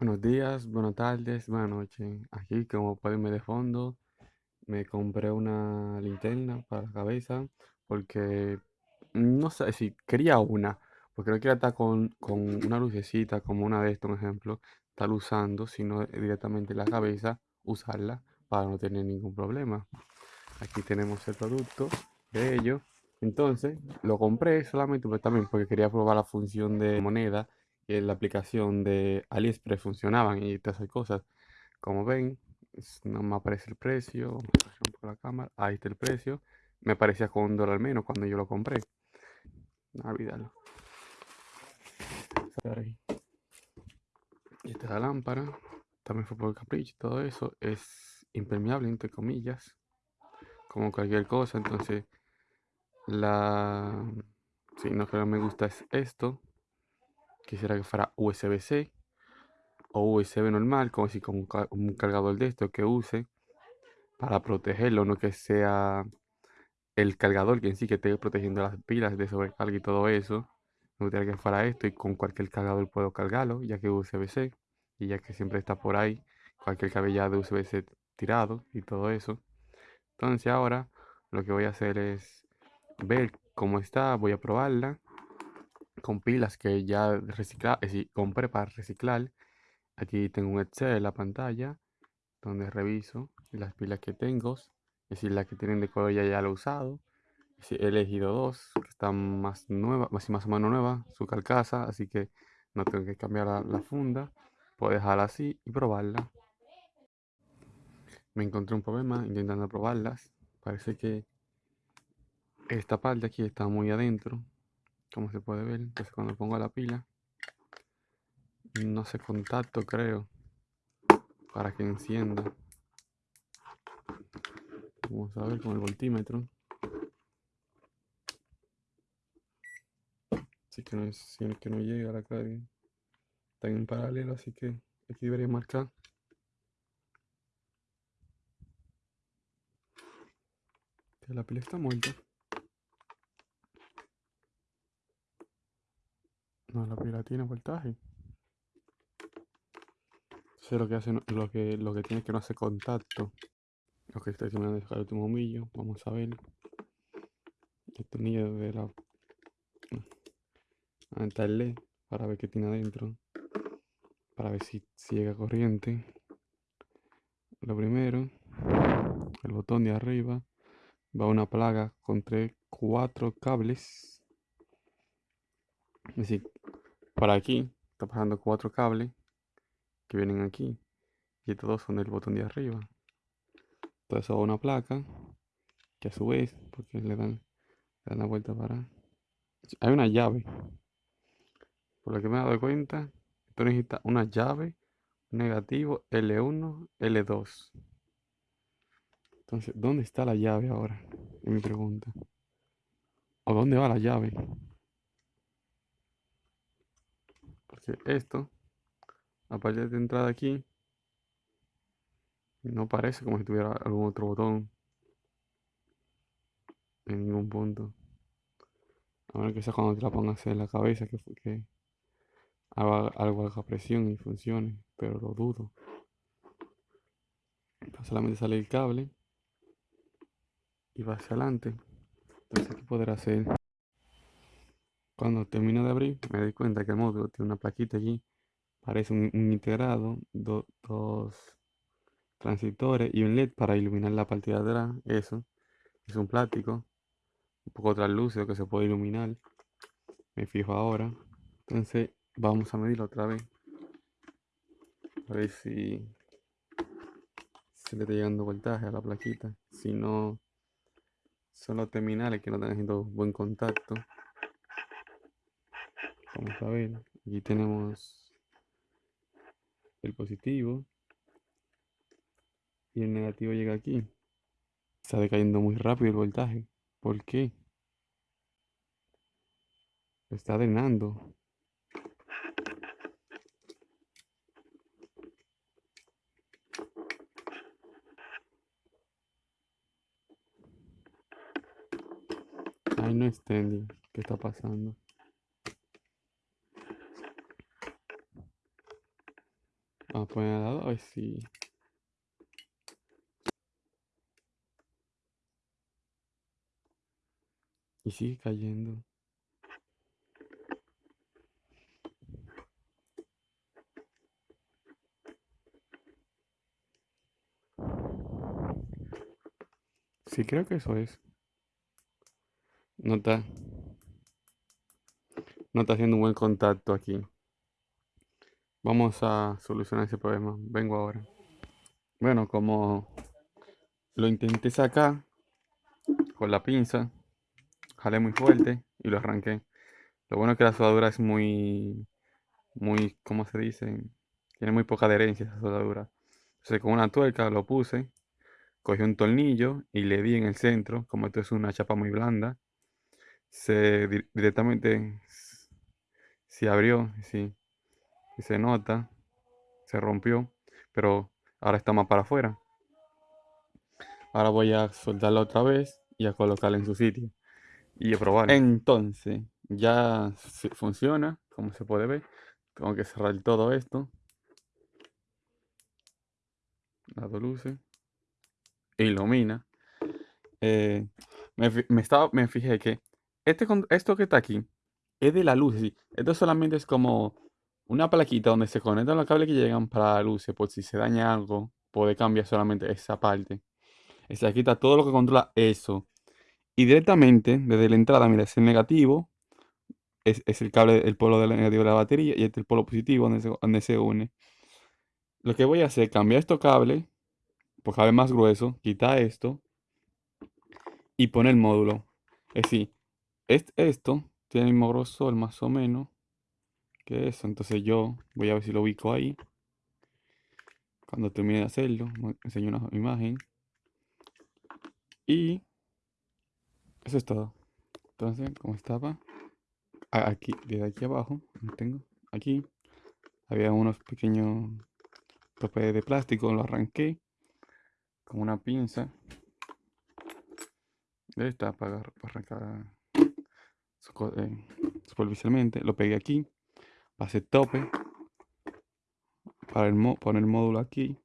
Buenos días, buenas tardes, buenas noches. Aquí, como pueden ver de fondo, me compré una linterna para la cabeza porque no sé si quería una, porque no quería estar con, con una lucecita como una de estas, un ejemplo, estar usando, sino directamente la cabeza, usarla para no tener ningún problema. Aquí tenemos el producto de ello. Entonces, lo compré solamente pues, también porque quería probar la función de moneda que la aplicación de AliExpress funcionaban y todas esas cosas. Como ven, no me aparece el precio. Vamos a un poco la cámara. Ahí está el precio. Me parecía con un dólar menos cuando yo lo compré. No olvidarlo. Y esta es la lámpara. También fue por capricho. Todo eso es impermeable, entre comillas. Como cualquier cosa. Entonces, la. Si no que no me gusta es esto quisiera que fuera USB-C o USB normal, como si con un cargador de esto que use para protegerlo, no que sea el cargador que en sí que esté protegiendo las pilas de sobrecarga y todo eso. Me gustaría que fuera esto y con cualquier cargador puedo cargarlo, ya que USB-C y ya que siempre está por ahí cualquier cabellado de USB-C tirado y todo eso. Entonces ahora lo que voy a hacer es ver cómo está, voy a probarla con pilas que ya recicla, decir, compré para reciclar. Aquí tengo un Excel en la pantalla donde reviso las pilas que tengo, es decir, las que tienen de color ya, lo he usado. he elegido dos que están más nuevas, más, más o menos nuevas, su carcasa, así que no tengo que cambiar la, funda. Puedo dejarla así y probarla. Me encontré un problema intentando probarlas. Parece que esta parte aquí está muy adentro como se puede ver. Entonces cuando pongo la pila no se contacto creo para que encienda. Vamos a ver con el voltímetro. Así que no es que no llega la carga está en paralelo así que aquí debería marcar. La pila está muerta No, la pila tiene voltaje. Entonces lo que hace, lo que, lo que tiene es que no hace contacto. Ok, estoy terminando de el último humillo. Vamos a ver. El tornillo de la. A para ver qué tiene adentro. Para ver si, si llega corriente. Lo primero, el botón de arriba va una plaga con tres, cuatro cables es decir, para aquí está pasando cuatro cables que vienen aquí y todos son del botón de arriba. Todo eso una placa que a su vez, porque le dan, la vuelta para... Hay una llave. Por lo que me he dado cuenta, esto necesita una llave negativo L1, L2. Entonces, ¿dónde está la llave ahora? Es mi pregunta. ¿O dónde va la llave? Esto, aparte de entrada aquí, no parece como si tuviera algún otro botón en ningún punto. A ver que sea cuando te la pongas en la cabeza que, haga algo haga presión y funcione, pero lo dudo. solamente sale el cable y va hacia adelante. Entonces, ¿qué podrá hacer? Cuando termino de abrir, me doy cuenta que el módulo tiene una plaquita allí. Parece un, integrado, dos transistores y un LED para iluminar la parte de atrás. Eso es un plástico, un poco translúcido que se puede iluminar. Me fijo ahora. Entonces, vamos a medirlo otra vez. A ver si se le está llegando voltaje a la plaquita. Si no, son los terminales que no están haciendo buen contacto. Vamos a ver, aquí tenemos el positivo y el negativo llega aquí. Está decayendo muy rápido el voltaje. ¿Por qué? Está drenando. Ay, no extending. ¿Qué está pasando? A poner al lado a ver si... Y sigue cayendo. Sí, creo que eso es. No está. No está haciendo un buen contacto aquí. Vamos a solucionar ese problema. Vengo ahora. Bueno, como lo intenté sacar con la pinza, jalé muy fuerte y lo arranqué. Lo bueno es que la soldadura es muy, muy, ¿cómo se dice? Tiene muy poca adherencia esa soldadura. Entonces con una tuerca lo puse, cogí un tornillo y le di en el centro, como esto es una chapa muy blanda, se directamente se abrió, sí, y se nota, se rompió, pero ahora está más para afuera. Ahora voy a soltarla otra vez y a colocarla en su sitio y a probar. Entonces, ya funciona, como se puede ver. Tengo que cerrar todo esto. Dado luces. Ilumina. Eh, me, estaba, me fijé que este, esto que está aquí es de la luz. Esto solamente es como una plaquita donde se conectan los cables que llegan para la luz. Por si se daña algo, puede cambiar solamente esa parte. Se está todo lo que controla eso. Y directamente, desde la entrada, mira, es el negativo. Es, el cable, el polo del negativo de la batería. Y este es el polo positivo donde se, une. Lo que voy a hacer es cambiar estos cables. Por cable más grueso. Quitar esto. Y poner el módulo. Es decir, esto tiene el mismo grosor más o menos eso. Entonces yo voy a ver si lo ubico ahí. Cuando termine de hacerlo, enseño una imagen. Y eso es todo. Entonces, como estaba aquí, desde aquí abajo, tengo aquí, había unos pequeños topes de plástico, lo arranqué con una pinza. Esta para, para arrancar eh, superficialmente. Lo pegué aquí, pasé tope para el poner el módulo aquí.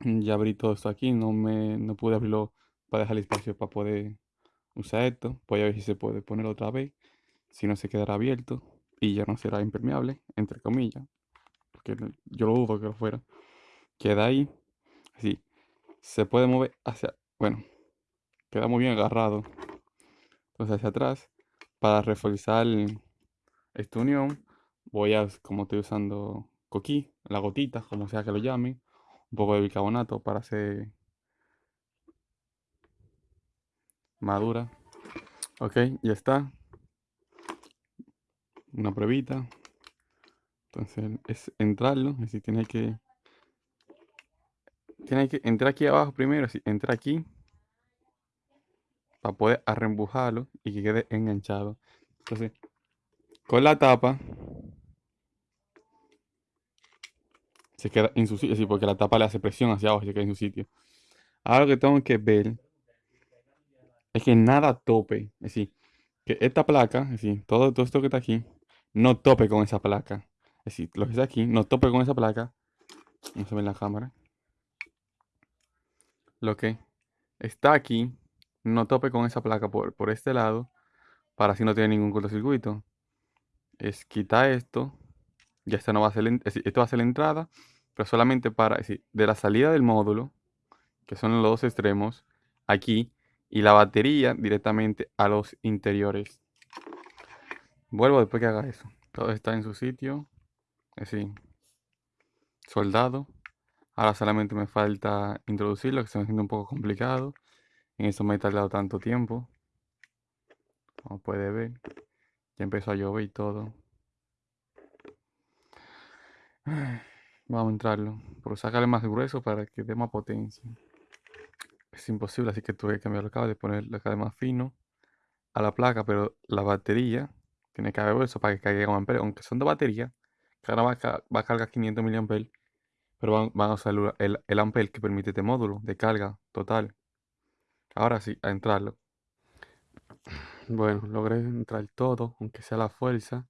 Ya abrí todo esto aquí, no me no pude abrirlo para dejar el espacio para poder usar esto. Voy a ver si se puede poner otra vez. Si no se quedará abierto y ya no será impermeable, entre comillas. Porque yo lo dudo que lo fuera. Queda ahí. Así. Se puede mover hacia... Bueno. Queda muy bien agarrado. Entonces hacia atrás. Para reforzar esta unión. Voy a, como estoy usando coquí, la gotita, como sea que lo llamen. Un poco de bicarbonato para hacer madura. Ok, ya está. Una pruebita. Entonces es entrarlo, es decir, tiene que tiene que entrar aquí abajo primero, así, entra aquí para poder arrembujarlo y que quede enganchado. Entonces, con la tapa se queda en su sitio, porque la tapa le hace presión hacia abajo y se queda en su sitio. Ahora lo que tengo que ver es que nada tope. Es decir, que esta placa, es decir, todo, todo esto que está aquí, no tope con esa placa. Es decir, lo que está aquí, no tope con esa placa. No se ve en la cámara. Lo que está aquí, no tope con esa placa por, por este lado, para así no tener ningún cortocircuito. Es quitar esto. Ya esto no va a ser, esto va a ser la entrada, pero solamente para, es decir, de la salida del módulo, que son los dos extremos, aquí y la batería directamente a los interiores. Vuelvo después que haga eso. Todo está en su sitio. Así. Soldado. Ahora solamente me falta introducirlo, que se me haciendo un poco complicado. En eso me he tardado tanto tiempo. Como puede ver. Ya empezó a llover y todo. Vamos a entrarlo. Por sacarle más grueso para que dé más potencia es imposible, así que tuve que cambiar el cable, ponerle cable más fino a la placa, pero la batería tiene que haber eso para que caiga un aunque son de batería, cada va, va a cargar 500 mAh, pero van, a usar el, el ampere que permite este módulo de carga total. Ahora sí, a entrarlo. Bueno, logré entrar todo, aunque sea la fuerza.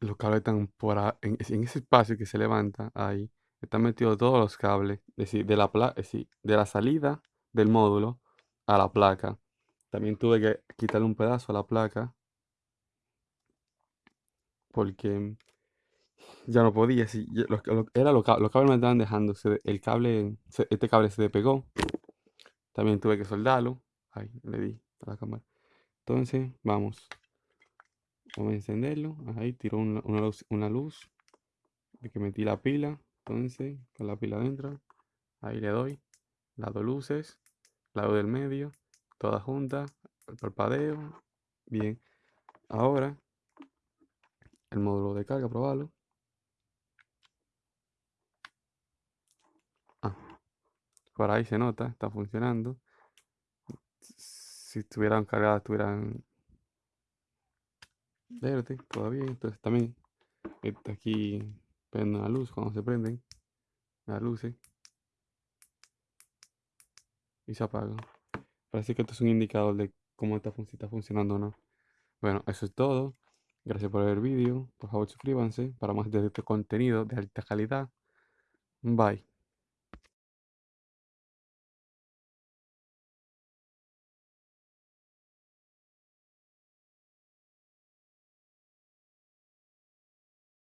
Los cables están por a- en, ese espacio que se levanta ahí, están metidos todos los cables, es decir, de la, pla- de la salida del módulo a la placa. También tuve que quitarle un pedazo a la placa porque ya no podía, si, ya- los, cables me estaban dejando, el cable, este cable se despegó, también tuve que soldarlo, ahí le di a la cámara. Entonces, vamos, vamos a encenderlo, ahí tiró una, una luz, una luz, que metí la pila, entonces, con la pila adentro, ahí le doy, las dos luces, la luz del medio, todas juntas, el parpadeo, bien. Ahora, el módulo de carga, probarlo. Ah, por ahí se nota, está funcionando. Si estuvieran cargadas, estuvieran verde todavía. Entonces también está aquí prende la luz cuando se prenden las luces y se apagan. Parece que esto es un indicador de cómo está, fun- está funcionando o no. Bueno, eso es todo. Gracias por ver el vídeo. Por favor, suscríbanse para más de este contenido de alta calidad. Bye.